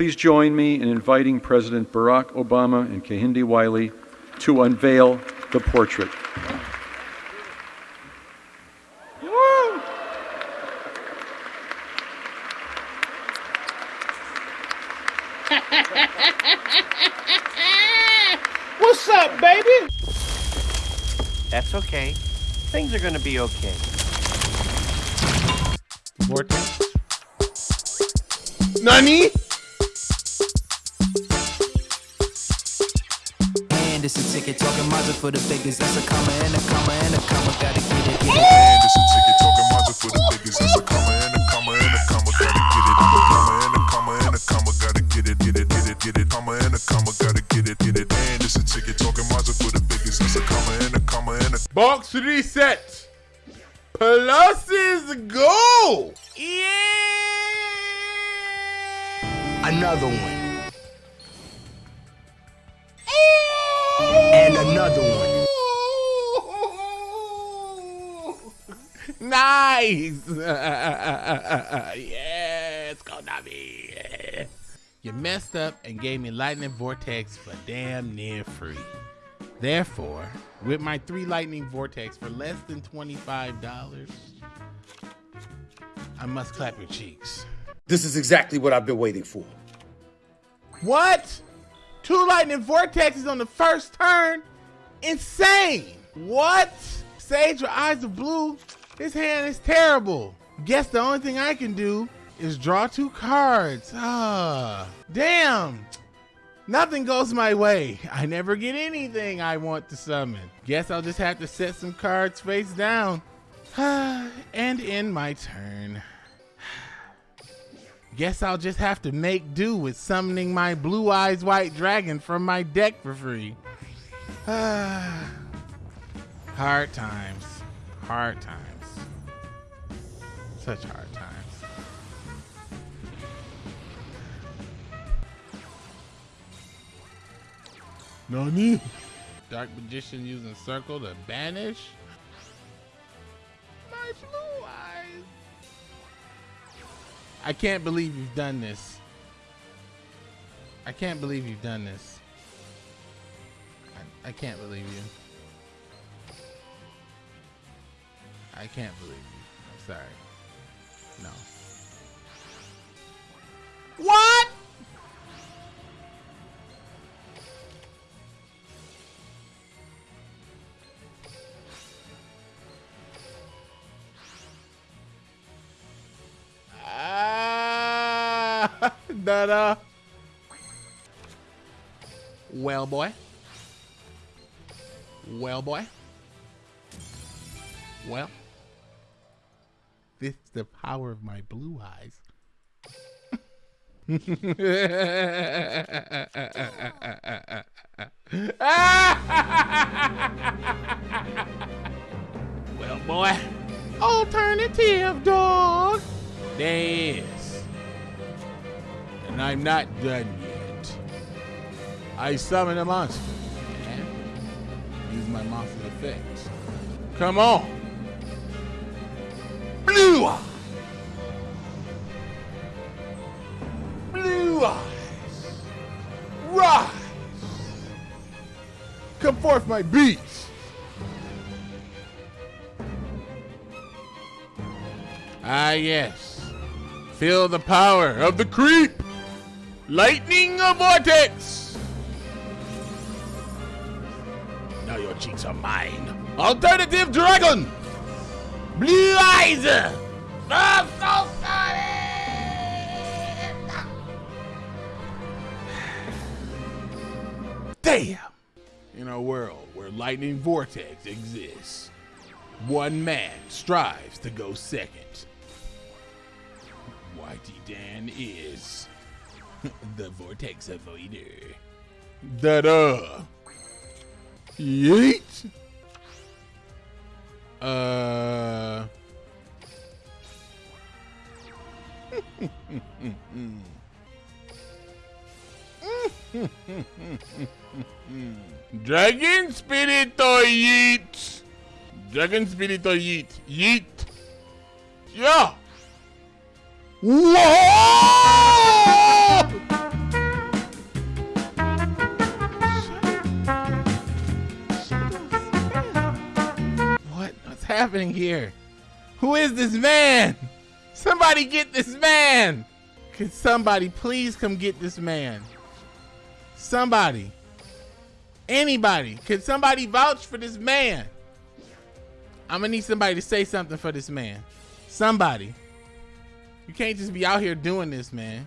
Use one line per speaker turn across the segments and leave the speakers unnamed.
please join me in inviting President Barack Obama and Kehinde Wiley to unveil the portrait.
What's up, baby?
That's okay. Things are gonna be okay.
Vortex. Nani?
Ticket talking Mazda for the biggest. That's a comma and a comma and a comma. Gotta get it, get it.
And a ticket talking Mazda for the biggest. That's a comma and a comma and a comma. Gotta get it. Comma and a comma and a comma. Gotta get it, get it, get it, get it. Comma and a comma. Gotta get it, get it. And it's a ticket talking Mazda for the biggest. That's a comma and a comma and a
Box reset. Pluses go. Yeah.
Another one. And another one.
Nice. yes, go Navi. You messed up and gave me lightning vortex for damn near free. Therefore, with my three lightning vortex for less than $25, I must clap your cheeks.
This is exactly what I've been waiting for.
What? Two lightning vortexes on the first turn? Insane! What? Sage with eyes of blue? This hand is terrible. Guess the only thing I can do is draw two cards. Ah, damn. Nothing goes my way. I never get anything I want to summon. Guess I'll just have to set some cards face down. and end my turn. Guess I'll just have to make do with summoning my blue eyes white dragon from my deck for free. hard times. Hard times. Such hard times. Nani? Dark Magician using circle to banish? My blue eyes. I can't believe you've done this. I can't believe you've done this. I, I can't believe you. I can't believe you. I'm sorry. No. What? That uh. Well, boy. Well, boy. Well. This is the power of my blue eyes. well, boy. Alternative, dog. There is. And I'm not done yet. I summon a monster. And use my monster effects. Come on. Blue eyes. Blue eyes. Rise. Come forth, my beast. Ah, yes. Feel the power of the creep. Lightning vortex. Now your cheeks are mine. Alternative dragon. Blue eyes. I'm so sorry. Damn. In a world where lightning vortex exists, one man strives to go second. Whitey Dan is the vortex avoider. Da da. Yeet. Uh. Dragon Spirito Yeet! Dragon Spirito Yeet! Yeet! Yeah! Whoa! Happening here? Who is this man? Somebody get this man! Can somebody please come get this man? Somebody. Anybody. Can somebody vouch for this man? I'm gonna need somebody to say something for this man. Somebody. You can't just be out here doing this, man.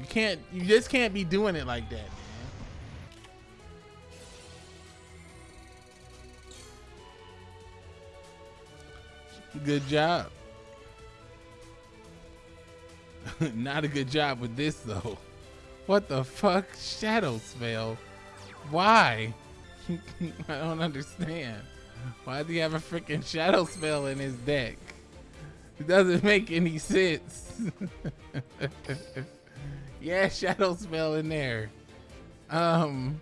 You can't, you just can't be doing it like that, Good job. Not a good job with this though. What the fuck? Shadow spell. Why? I don't understand. Why do you have a freaking shadow spell in his deck? It doesn't make any sense. yeah, shadow spell in there. Um,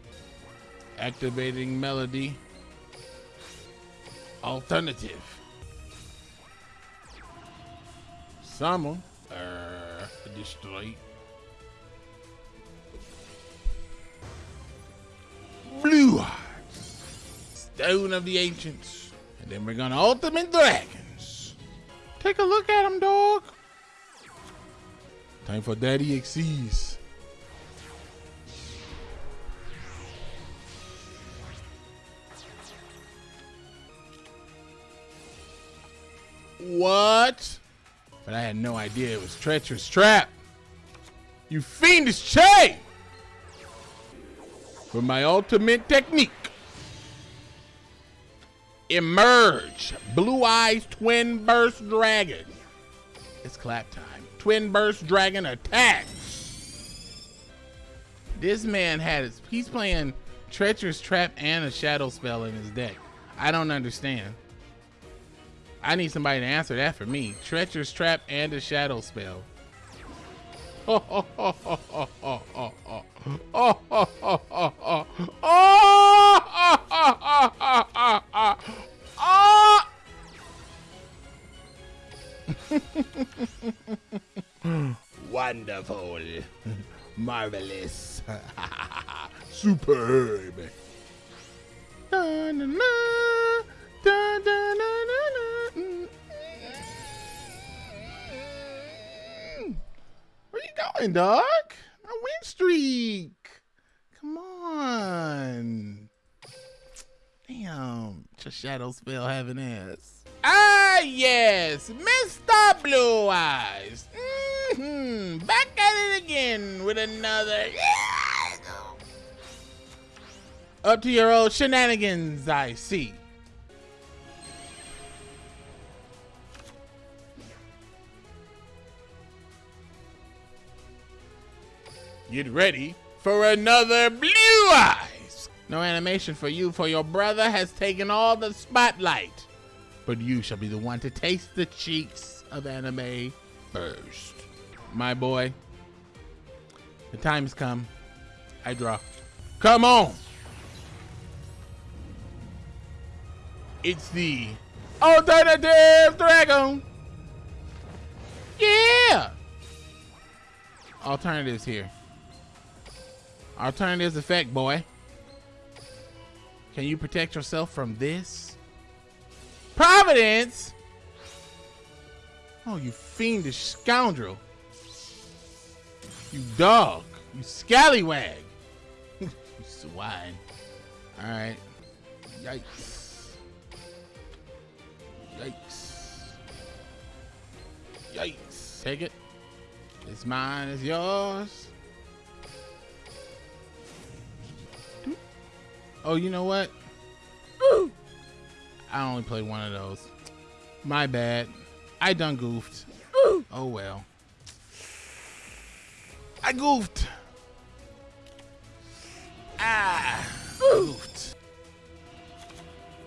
activating melody. Alternative. Summon. Uh, destroy. Blue Hearts. Stone of the Ancients. And then we're gonna Ultimate Dragons. Take a look at them, dog. Time for Daddy Xyz. What? But I had no idea it was Treacherous Trap. You fiendish chain! For my ultimate technique. Emerge. Blue Eyes Twin Burst Dragon. It's clap time. Twin Burst Dragon attacks. This man had his, he's playing Treacherous Trap and a Shadow Spell in his deck. I don't understand. I need somebody to answer that for me. Treacherous Trap and a Shadow Spell. Oh, oh, oh, oh, oh, oh, Going, dog? A win streak. Come on. Damn. Just shadow spell having ass. Ah, yes. Mr. Blue Eyes. hmm Back at it again with another. Up to your old shenanigans, I see. Get ready for another Blue Eyes. No animation for you, for your brother has taken all the spotlight. But you shall be the one to taste the cheeks of anime first. My boy, the time has come. I draw. Come on. It's the alternative dragon. Yeah. Alternatives here. Alternatives effect, boy. Can you protect yourself from this? Providence? Oh, you fiendish scoundrel. You dog. You scallywag. you swine. Alright. Yikes. Yikes. Yikes. Take it. It's mine, it's yours. Oh, you know what? Ooh. I only played one of those. My bad. I done goofed. Ooh. Oh well. I goofed. Ah, goofed.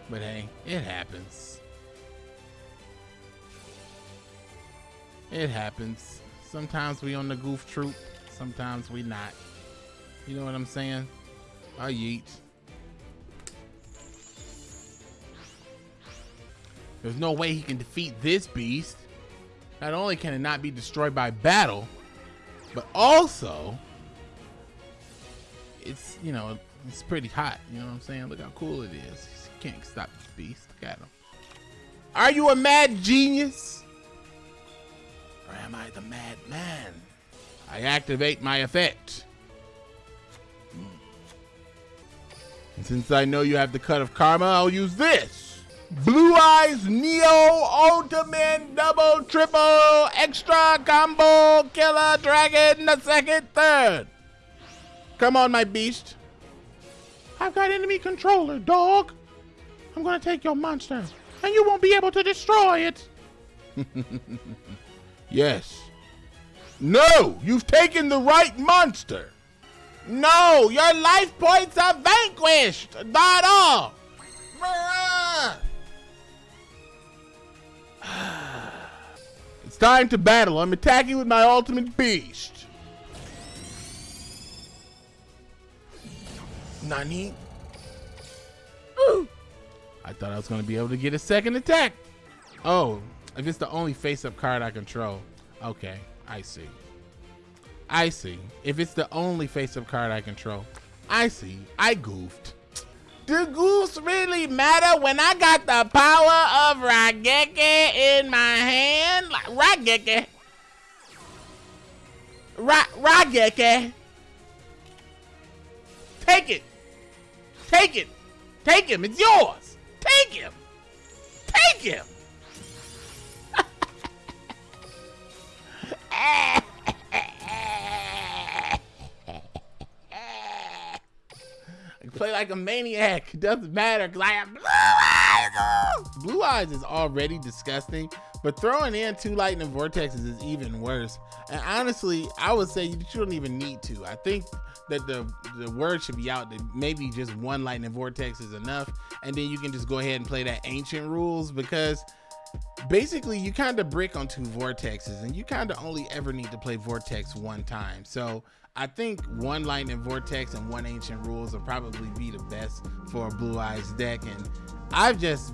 But hey, it happens. It happens. Sometimes we on the goof troop. Sometimes we not. You know what I'm saying? I yeet. There's no way he can defeat this beast. Not only can it not be destroyed by battle, but also it's, you know, it's pretty hot. You know what I'm saying? Look how cool it is. He's can't stop this beast. Look at him. Are you a mad genius? Or am I the mad man? I activate my effect. Hmm. And since I know you have the cut of karma, I'll use this. Blue Eyes Neo Ultimate Double Triple Extra Combo Killer Dragon the second third. Come on, my beast. I've got enemy controller, dog. I'm gonna take your monster, and you won't be able to destroy it. yes. No, you've taken the right monster. No, your life points are vanquished. Not all. It's time to battle. I'm attacking with my ultimate beast. Nani? Ooh. I thought I was going to be able to get a second attack. Oh, if it's the only face-up card I control. Okay, I see. I see. If it's the only face-up card I control. I see. I goofed. Do goose really matter when I got the power of Raigeki in my hand? Like Raigeki. Ra. Take it. Take it. Take him. It's yours. Take him. Take him. Ah. I play like a maniac. Doesn't matter because I have blue eyes. Oh! Blue eyes is already disgusting, but throwing in two lightning vortexes is even worse. And honestly, I would say you don't even need to. I think that the the word should be out that maybe just one lightning vortex is enough, and then you can just go ahead and play that ancient rules because basically you kind of brick on two vortexes and you kind of only ever need to play vortex one time so i think one lightning vortex and one ancient rules will probably be the best for a blue eyes deck and i've just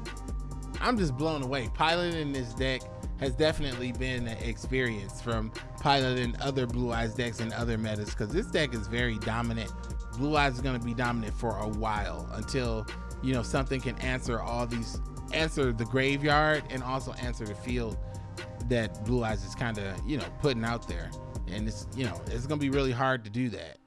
i'm just blown away piloting this deck has definitely been an experience from piloting other blue eyes decks and other metas because this deck is very dominant blue eyes is going to be dominant for a while until you know something can answer all these answer the graveyard and also answer the field that Blue Eyes is kind of, you know, putting out there. And it's, you know, it's going to be really hard to do that.